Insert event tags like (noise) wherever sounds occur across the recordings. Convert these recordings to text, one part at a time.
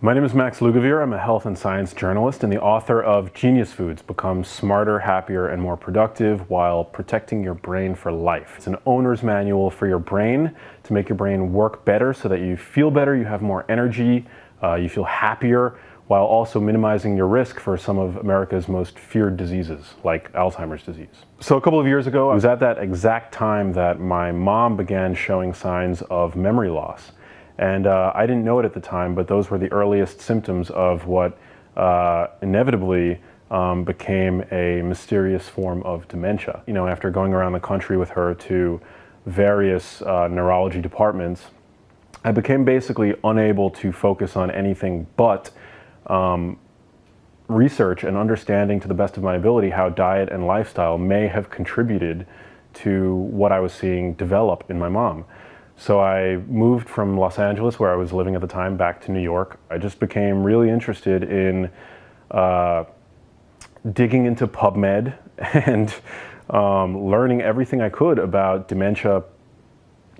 My name is Max Lugavere. I'm a health and science journalist and the author of Genius Foods, Become Smarter, Happier, and More Productive While Protecting Your Brain for Life. It's an owner's manual for your brain to make your brain work better so that you feel better, you have more energy, uh, you feel happier, while also minimizing your risk for some of America's most feared diseases, like Alzheimer's disease. So a couple of years ago, I was at that exact time that my mom began showing signs of memory loss. And uh, I didn't know it at the time, but those were the earliest symptoms of what uh, inevitably um, became a mysterious form of dementia. You know, after going around the country with her to various uh, neurology departments, I became basically unable to focus on anything but um, research and understanding to the best of my ability how diet and lifestyle may have contributed to what I was seeing develop in my mom. So I moved from Los Angeles, where I was living at the time, back to New York. I just became really interested in uh, digging into PubMed (laughs) and um, learning everything I could about dementia,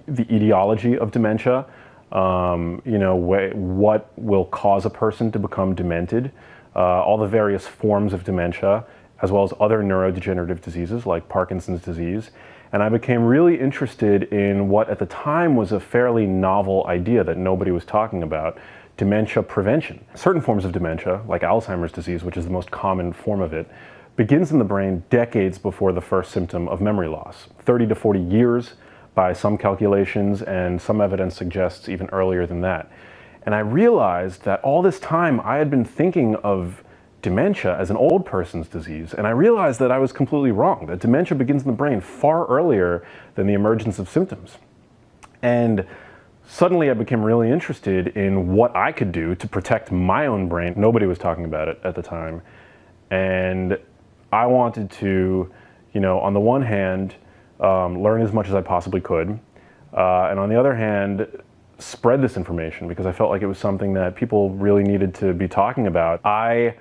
the etiology of dementia, um, you know, wh what will cause a person to become demented, uh, all the various forms of dementia, as well as other neurodegenerative diseases like Parkinson's disease, and I became really interested in what at the time was a fairly novel idea that nobody was talking about, dementia prevention. Certain forms of dementia, like Alzheimer's disease, which is the most common form of it, begins in the brain decades before the first symptom of memory loss. 30 to 40 years by some calculations, and some evidence suggests even earlier than that. And I realized that all this time I had been thinking of dementia as an old person's disease, and I realized that I was completely wrong, that dementia begins in the brain far earlier than the emergence of symptoms. And suddenly I became really interested in what I could do to protect my own brain. Nobody was talking about it at the time. And I wanted to, you know, on the one hand, um, learn as much as I possibly could. Uh, and on the other hand, spread this information because I felt like it was something that people really needed to be talking about. I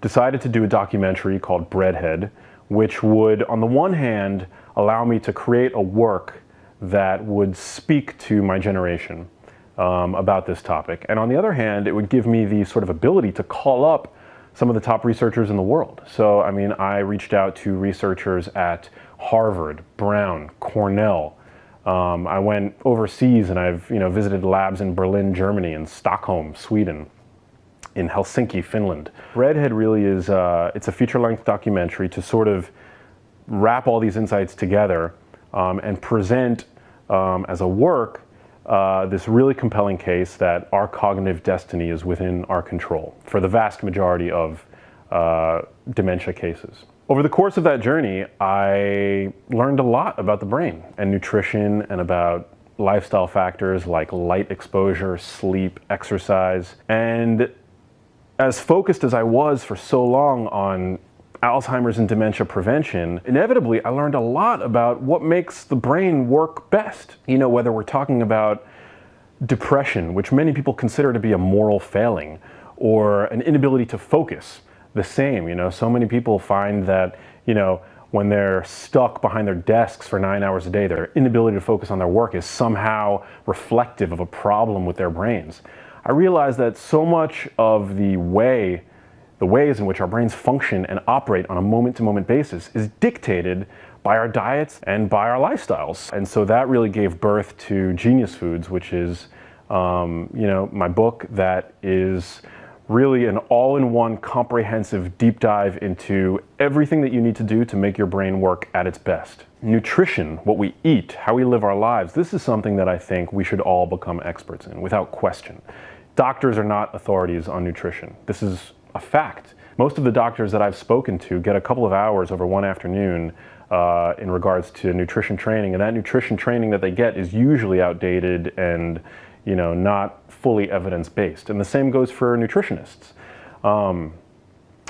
decided to do a documentary called Breadhead, which would, on the one hand, allow me to create a work that would speak to my generation um, about this topic. And on the other hand, it would give me the sort of ability to call up some of the top researchers in the world. So, I mean, I reached out to researchers at Harvard, Brown, Cornell. Um, I went overseas and I've, you know, visited labs in Berlin, Germany, and Stockholm, Sweden in Helsinki, Finland. Breadhead really is, uh, it's a feature-length documentary to sort of wrap all these insights together um, and present um, as a work uh, this really compelling case that our cognitive destiny is within our control for the vast majority of uh, dementia cases. Over the course of that journey, I learned a lot about the brain and nutrition and about lifestyle factors like light exposure, sleep, exercise, and as focused as I was for so long on Alzheimer's and dementia prevention, inevitably I learned a lot about what makes the brain work best. You know, whether we're talking about depression, which many people consider to be a moral failing, or an inability to focus, the same. You know, so many people find that, you know, when they're stuck behind their desks for nine hours a day, their inability to focus on their work is somehow reflective of a problem with their brains. I realized that so much of the way, the ways in which our brains function and operate on a moment-to-moment -moment basis is dictated by our diets and by our lifestyles. And so that really gave birth to Genius Foods, which is, um, you know, my book that is really an all-in-one comprehensive deep dive into everything that you need to do to make your brain work at its best. Nutrition, what we eat, how we live our lives, this is something that I think we should all become experts in, without question. Doctors are not authorities on nutrition. This is a fact. Most of the doctors that I've spoken to get a couple of hours over one afternoon uh, in regards to nutrition training, and that nutrition training that they get is usually outdated and you know, not fully evidence-based. And the same goes for nutritionists. Um,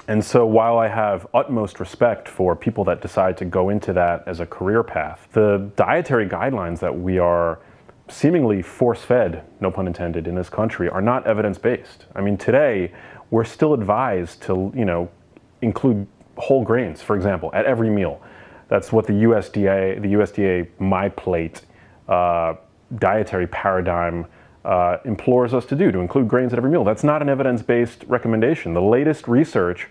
and so while I have utmost respect for people that decide to go into that as a career path, the dietary guidelines that we are seemingly force-fed, no pun intended, in this country are not evidence-based. I mean, today, we're still advised to, you know, include whole grains, for example, at every meal. That's what the USDA, the USDA My Plate uh, dietary paradigm uh, implores us to do, to include grains at every meal. That's not an evidence-based recommendation. The latest research,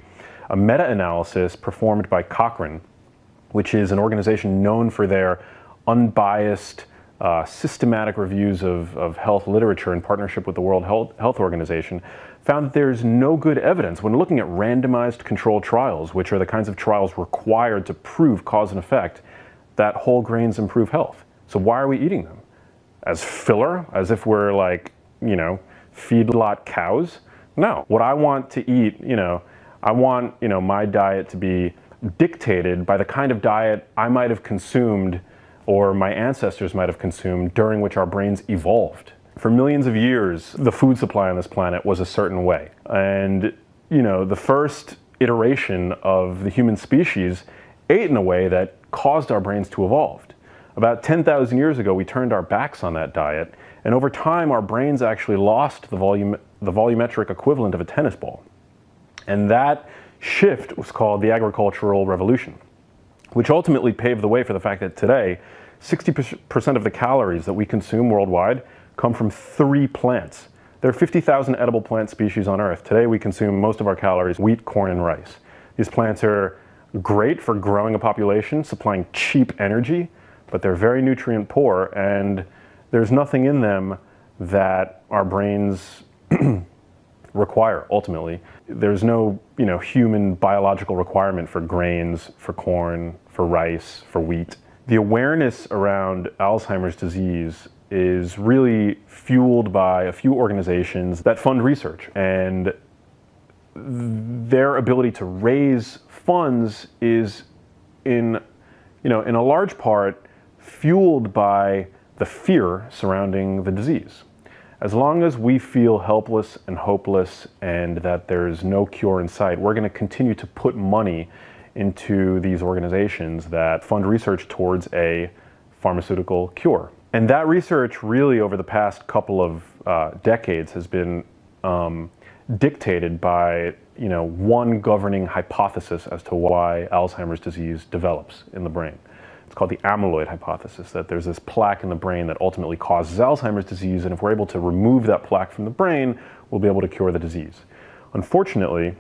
a meta-analysis performed by Cochrane, which is an organization known for their unbiased, uh, systematic reviews of, of health literature in partnership with the World Health, Health Organization, found that there's no good evidence when looking at randomized controlled trials, which are the kinds of trials required to prove cause and effect, that whole grains improve health. So why are we eating them? As filler? As if we're like, you know, feedlot cows? No. What I want to eat, you know, I want, you know, my diet to be dictated by the kind of diet I might have consumed or my ancestors might have consumed during which our brains evolved. For millions of years, the food supply on this planet was a certain way. And, you know, the first iteration of the human species ate in a way that caused our brains to evolve. About 10,000 years ago, we turned our backs on that diet, and over time, our brains actually lost the, volume, the volumetric equivalent of a tennis ball. And that shift was called the agricultural revolution, which ultimately paved the way for the fact that today, 60% of the calories that we consume worldwide come from three plants. There are 50,000 edible plant species on Earth. Today we consume most of our calories wheat, corn, and rice. These plants are great for growing a population, supplying cheap energy, but they're very nutrient poor and there's nothing in them that our brains (clears throat) require ultimately. There's no you know, human biological requirement for grains, for corn, for rice, for wheat. The awareness around Alzheimer's disease is really fueled by a few organizations that fund research and their ability to raise funds is in, you know, in a large part fueled by the fear surrounding the disease. As long as we feel helpless and hopeless and that there's no cure in sight, we're going to continue to put money into these organizations that fund research towards a pharmaceutical cure. And that research really over the past couple of uh, decades has been um, dictated by you know, one governing hypothesis as to why Alzheimer's disease develops in the brain. It's called the amyloid hypothesis, that there's this plaque in the brain that ultimately causes Alzheimer's disease, and if we're able to remove that plaque from the brain, we'll be able to cure the disease. Unfortunately,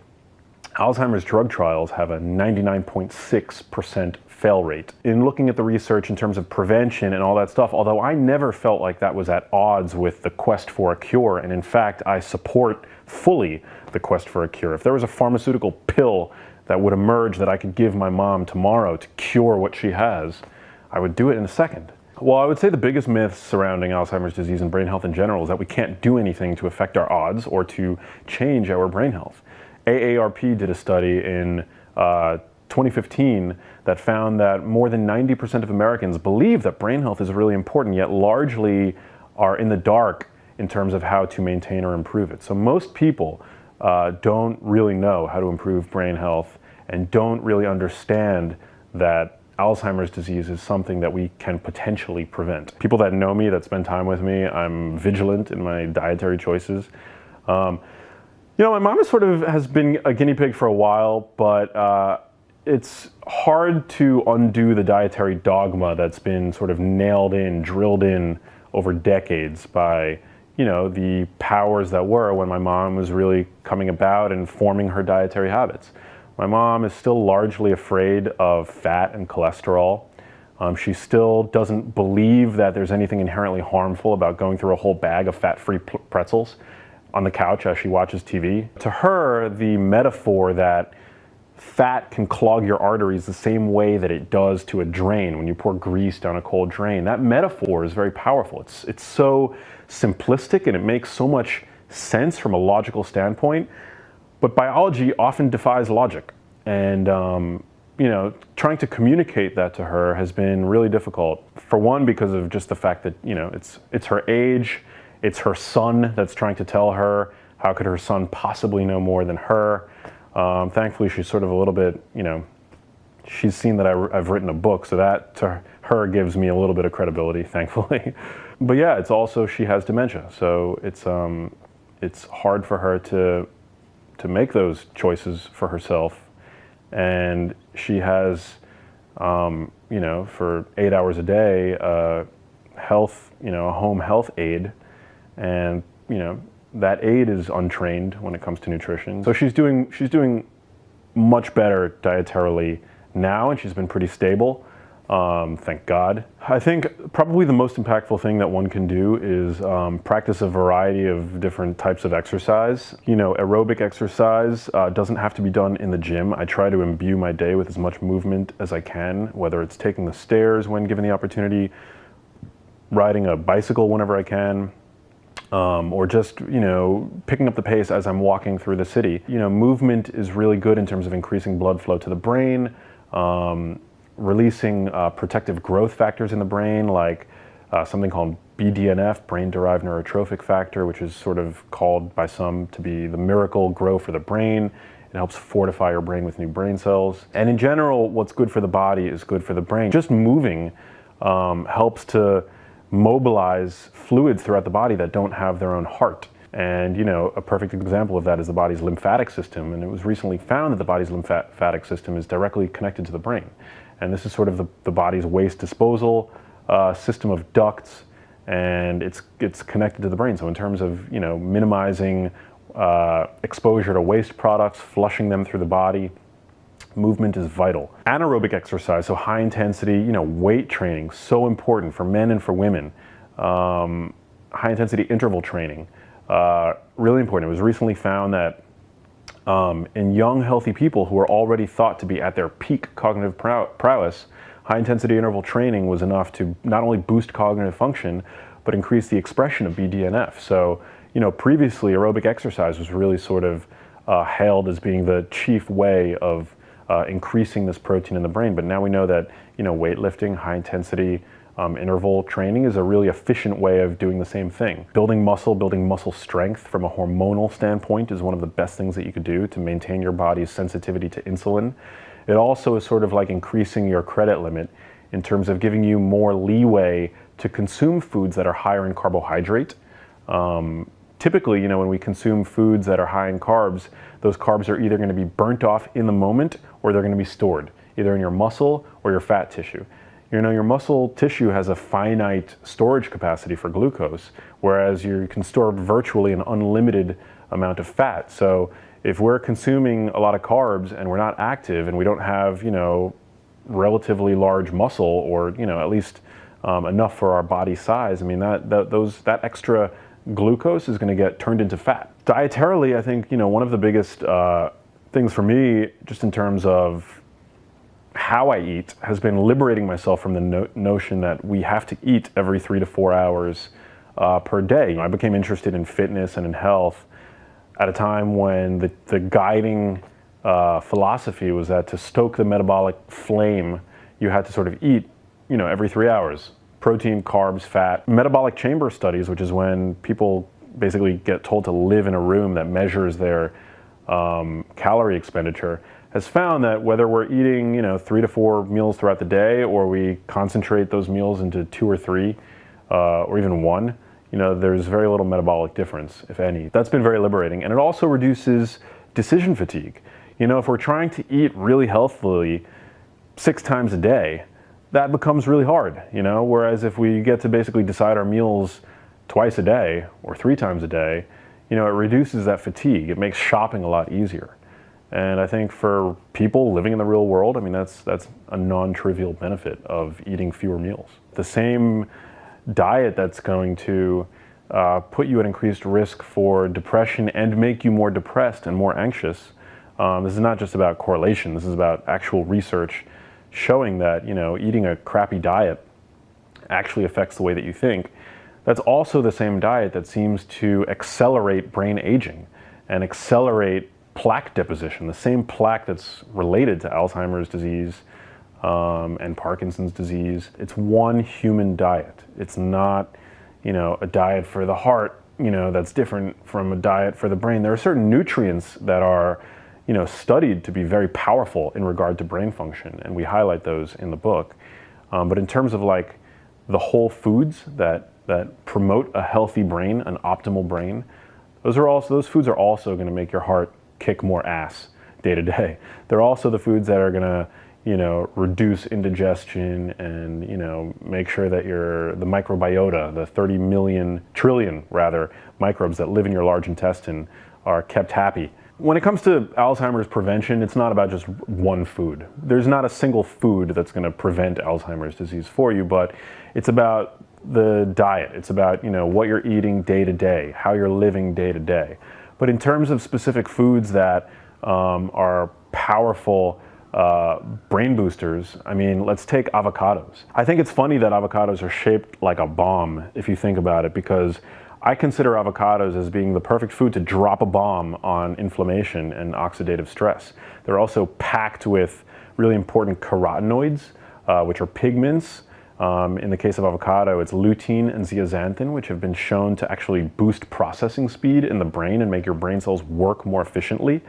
Alzheimer's drug trials have a 99.6% fail rate. In looking at the research in terms of prevention and all that stuff, although I never felt like that was at odds with the quest for a cure, and in fact, I support fully the quest for a cure. If there was a pharmaceutical pill that would emerge that I could give my mom tomorrow to cure what she has, I would do it in a second. Well, I would say the biggest myth surrounding Alzheimer's disease and brain health in general is that we can't do anything to affect our odds or to change our brain health. AARP did a study in uh, 2015 that found that more than 90% of Americans believe that brain health is really important, yet largely are in the dark in terms of how to maintain or improve it. So most people uh, don't really know how to improve brain health and don't really understand that Alzheimer's disease is something that we can potentially prevent. People that know me, that spend time with me, I'm vigilant in my dietary choices. Um, you know, my mom sort of has been a guinea pig for a while, but uh, it's hard to undo the dietary dogma that's been sort of nailed in, drilled in over decades by you know, the powers that were when my mom was really coming about and forming her dietary habits. My mom is still largely afraid of fat and cholesterol. Um, she still doesn't believe that there's anything inherently harmful about going through a whole bag of fat-free pretzels on the couch as she watches TV. To her, the metaphor that fat can clog your arteries the same way that it does to a drain when you pour grease down a cold drain. That metaphor is very powerful. It's, it's so simplistic and it makes so much sense from a logical standpoint, but biology often defies logic. And, um, you know, trying to communicate that to her has been really difficult. For one, because of just the fact that, you know, it's, it's her age, it's her son that's trying to tell her. How could her son possibly know more than her? Um, thankfully, she's sort of a little bit, you know, she's seen that I, have written a book, so that to her gives me a little bit of credibility, (laughs) thankfully. but yeah, it's also she has dementia, so it's um, it's hard for her to to make those choices for herself, and she has, um, you know, for eight hours a day, uh, health, you know, a home health aide And, you know, that aide is untrained when it comes to nutrition. So she's doing, she's doing much better dietarily now, and she's been pretty stable. Um, thank God. I think probably the most impactful thing that one can do is um, practice a variety of different types of exercise. You know, aerobic exercise uh, doesn't have to be done in the gym. I try to imbue my day with as much movement as I can, whether it's taking the stairs when given the opportunity, riding a bicycle whenever I can, um, or just you know picking up the pace as I'm walking through the city. You know, movement is really good in terms of increasing blood flow to the brain. Um, releasing uh, protective growth factors in the brain, like uh, something called BDNF, brain-derived neurotrophic factor, which is sort of called by some to be the miracle grow for the brain. It helps fortify your brain with new brain cells. And in general, what's good for the body is good for the brain. Just moving um, helps to mobilize fluids throughout the body that don't have their own heart. And you know, a perfect example of that is the body's lymphatic system. And it was recently found that the body's lymphatic system is directly connected to the brain. And this is sort of the, the body's waste disposal uh, system of ducts, and it's, it's connected to the brain. So in terms of, you know, minimizing uh, exposure to waste products, flushing them through the body, movement is vital. Anaerobic exercise, so high intensity, you know, weight training, so important for men and for women. Um, high intensity interval training, uh, really important. It was recently found that um, in young, healthy people who are already thought to be at their peak cognitive prowess, high intensity interval training was enough to not only boost cognitive function, but increase the expression of BDNF. So, you know, previously aerobic exercise was really sort of uh, hailed as being the chief way of uh, increasing this protein in the brain. But now we know that, you know, weightlifting, high intensity um, interval training is a really efficient way of doing the same thing. Building muscle, building muscle strength from a hormonal standpoint is one of the best things that you could do to maintain your body's sensitivity to insulin. It also is sort of like increasing your credit limit in terms of giving you more leeway to consume foods that are higher in carbohydrate. Um, typically, you know, when we consume foods that are high in carbs, those carbs are either going to be burnt off in the moment or they're going to be stored, either in your muscle or your fat tissue. You know, your muscle tissue has a finite storage capacity for glucose, whereas you can store virtually an unlimited amount of fat. So if we're consuming a lot of carbs and we're not active and we don't have, you know, relatively large muscle or, you know, at least um, enough for our body size, I mean, that, that, those, that extra glucose is going to get turned into fat. Dietarily, I think, you know, one of the biggest uh, things for me, just in terms of how I eat has been liberating myself from the no notion that we have to eat every three to four hours uh, per day. I became interested in fitness and in health at a time when the, the guiding uh, philosophy was that to stoke the metabolic flame, you had to sort of eat, you know, every three hours. Protein, carbs, fat. Metabolic chamber studies, which is when people basically get told to live in a room that measures their um, calorie expenditure, has found that whether we're eating, you know, three to four meals throughout the day, or we concentrate those meals into two or three, uh, or even one, you know, there's very little metabolic difference, if any. That's been very liberating. And it also reduces decision fatigue. You know, if we're trying to eat really healthfully six times a day, that becomes really hard, you know? Whereas if we get to basically decide our meals twice a day or three times a day, you know, it reduces that fatigue. It makes shopping a lot easier. And I think for people living in the real world, I mean, that's, that's a non-trivial benefit of eating fewer meals. The same diet that's going to uh, put you at increased risk for depression and make you more depressed and more anxious. Um, this is not just about correlation, this is about actual research showing that, you know, eating a crappy diet actually affects the way that you think. That's also the same diet that seems to accelerate brain aging and accelerate plaque deposition, the same plaque that's related to Alzheimer's disease um, and Parkinson's disease. It's one human diet. It's not, you know, a diet for the heart, you know, that's different from a diet for the brain. There are certain nutrients that are, you know, studied to be very powerful in regard to brain function, and we highlight those in the book. Um, but in terms of like the whole foods that that promote a healthy brain, an optimal brain, those are also those foods are also going to make your heart kick more ass day to day. (laughs) They're also the foods that are gonna, you know, reduce indigestion and, you know, make sure that your, the microbiota, the 30 million, trillion rather, microbes that live in your large intestine are kept happy. When it comes to Alzheimer's prevention, it's not about just one food. There's not a single food that's going to prevent Alzheimer's disease for you, but it's about the diet. It's about, you know, what you're eating day to day, how you're living day to day. But in terms of specific foods that um, are powerful uh, brain boosters, I mean, let's take avocados. I think it's funny that avocados are shaped like a bomb, if you think about it, because I consider avocados as being the perfect food to drop a bomb on inflammation and oxidative stress. They're also packed with really important carotenoids, uh, which are pigments. Um, in the case of avocado, it's lutein and zeaxanthin, which have been shown to actually boost processing speed in the brain and make your brain cells work more efficiently.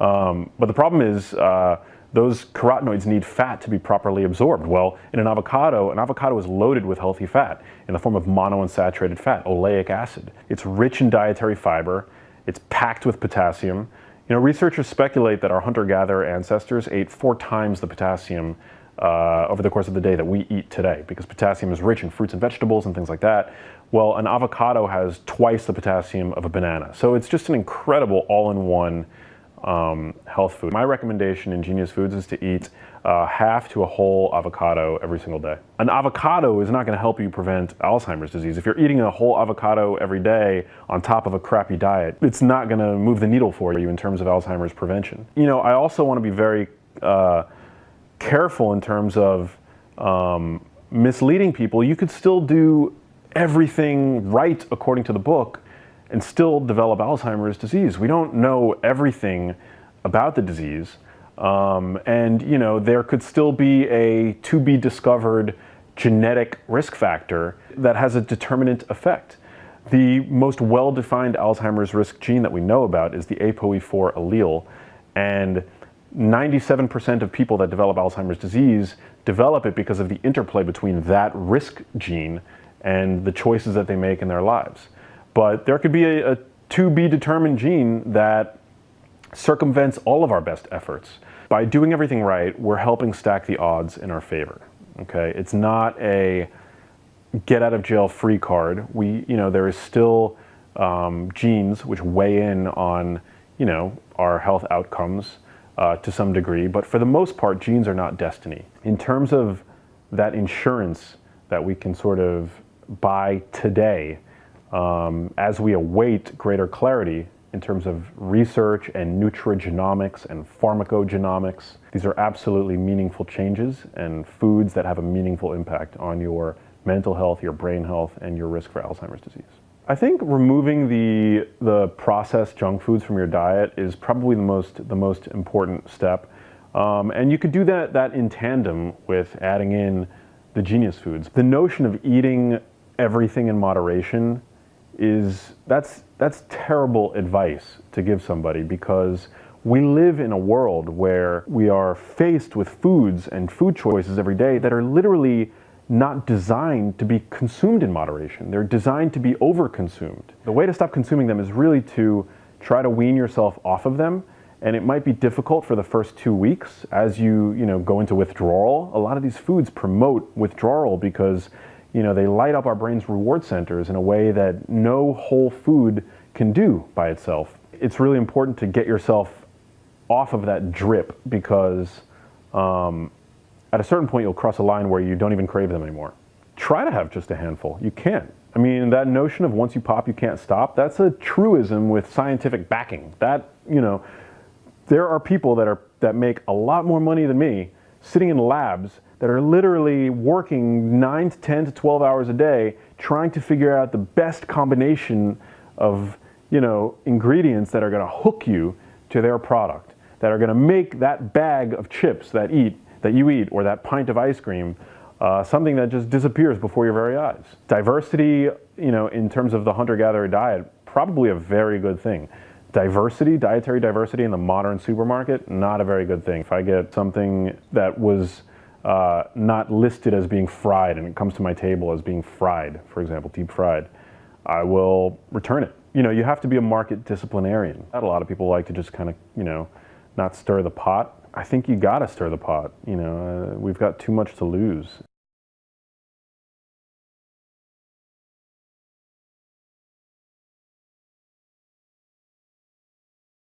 Um, but the problem is, uh, those carotenoids need fat to be properly absorbed. Well, in an avocado, an avocado is loaded with healthy fat in the form of monounsaturated fat, oleic acid. It's rich in dietary fiber, it's packed with potassium. You know, researchers speculate that our hunter-gatherer ancestors ate four times the potassium uh, over the course of the day that we eat today because potassium is rich in fruits and vegetables and things like that. Well, an avocado has twice the potassium of a banana. So it's just an incredible all-in-one um, health food. My recommendation in Genius Foods is to eat uh, half to a whole avocado every single day. An avocado is not going to help you prevent Alzheimer's disease. If you're eating a whole avocado every day on top of a crappy diet, it's not going to move the needle for you in terms of Alzheimer's prevention. You know, I also want to be very uh, careful in terms of um, misleading people. You could still do everything right according to the book and still develop Alzheimer's disease. We don't know everything about the disease. Um, and you know, there could still be a to be discovered genetic risk factor that has a determinant effect. The most well-defined Alzheimer's risk gene that we know about is the ApoE4 allele. And 97% of people that develop Alzheimer's disease develop it because of the interplay between that risk gene and the choices that they make in their lives. But there could be a, a to be determined gene that circumvents all of our best efforts. By doing everything right, we're helping stack the odds in our favor. Okay, it's not a get out of jail free card. We, you know, there is still um, genes which weigh in on, you know, our health outcomes uh, to some degree, but for the most part, genes are not destiny. In terms of that insurance that we can sort of buy today, um, as we await greater clarity in terms of research and nutrigenomics and pharmacogenomics. These are absolutely meaningful changes and foods that have a meaningful impact on your mental health, your brain health, and your risk for Alzheimer's disease. I think removing the, the processed junk foods from your diet is probably the most, the most important step. Um, and you could do that, that in tandem with adding in the genius foods. The notion of eating everything in moderation is that's that's terrible advice to give somebody because we live in a world where we are faced with foods and food choices every day that are literally not designed to be consumed in moderation. They're designed to be overconsumed. The way to stop consuming them is really to try to wean yourself off of them and it might be difficult for the first two weeks as you, you know, go into withdrawal. A lot of these foods promote withdrawal because you know, they light up our brain's reward centers in a way that no whole food can do by itself. It's really important to get yourself off of that drip because um, at a certain point you'll cross a line where you don't even crave them anymore. Try to have just a handful. You can't. I mean, that notion of once you pop, you can't stop, that's a truism with scientific backing. That, you know, there are people that, are, that make a lot more money than me sitting in labs that are literally working 9 to 10 to 12 hours a day trying to figure out the best combination of you know, ingredients that are going to hook you to their product, that are going to make that bag of chips that, eat, that you eat or that pint of ice cream uh, something that just disappears before your very eyes. Diversity, you know, in terms of the hunter-gatherer diet, probably a very good thing. Diversity, dietary diversity in the modern supermarket, not a very good thing. If I get something that was uh, not listed as being fried and it comes to my table as being fried, for example, deep fried, I will return it. You know, you have to be a market disciplinarian. Not A lot of people like to just kind of, you know, not stir the pot, I think you got to stir the pot. You know, uh, we've got too much to lose.